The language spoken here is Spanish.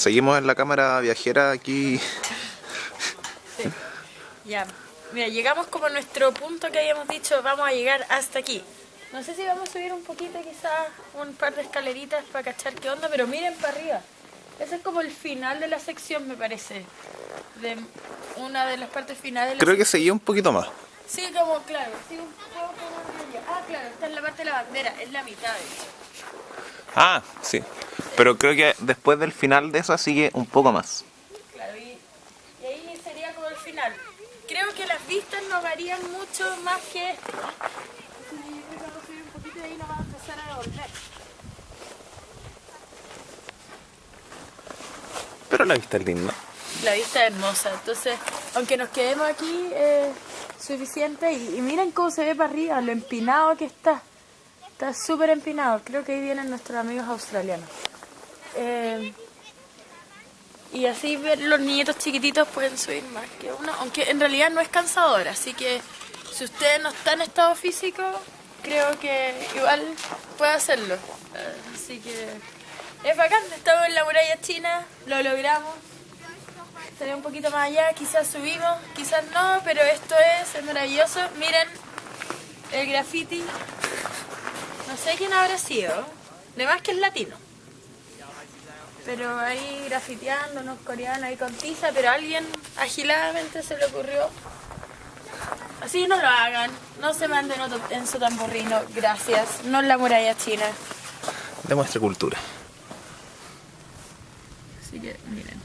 Seguimos en la cámara viajera aquí. Ya, mira, llegamos como a nuestro punto que habíamos dicho, vamos a llegar hasta aquí. No sé si vamos a subir un poquito, quizás un par de escaleritas para cachar qué onda, pero miren para arriba. Ese es como el final de la sección, me parece. De una de las partes finales. de la Creo que seguía un poquito más. Sí, como, claro, sí, un poco más allá. Ah, claro, esta es la parte de la bandera, es la mitad, de hecho. Ah, sí. Pero creo que después del final de esa sigue un poco más. Claro, y, y ahí sería como el final. Creo que las vistas no varían mucho más que esto. Subir un poquito y ahí nos vamos a empezar a devolver. Pero la vista es linda. La vista es hermosa, entonces, aunque nos quedemos aquí, es suficiente. Y, y miren cómo se ve para arriba, lo empinado que está. Está súper empinado. Creo que ahí vienen nuestros amigos australianos. Eh, y así ver los niñitos chiquititos pueden subir más que uno, aunque en realidad no es cansador, así que si usted no está en estado físico, creo que igual puede hacerlo. Así que es bacán, estamos en la muralla china, lo logramos. Sería un poquito más allá, quizás subimos, quizás no, pero esto es, es maravilloso. Miren el graffiti. No sé quién habrá sido, de más que es latino. Pero ahí grafiteando, unos coreanos ahí con tiza, pero a alguien agiladamente se le ocurrió. Así no lo hagan, no se manden otro en su tamborrino, gracias. No en la muralla china. De nuestra cultura. Así que miren.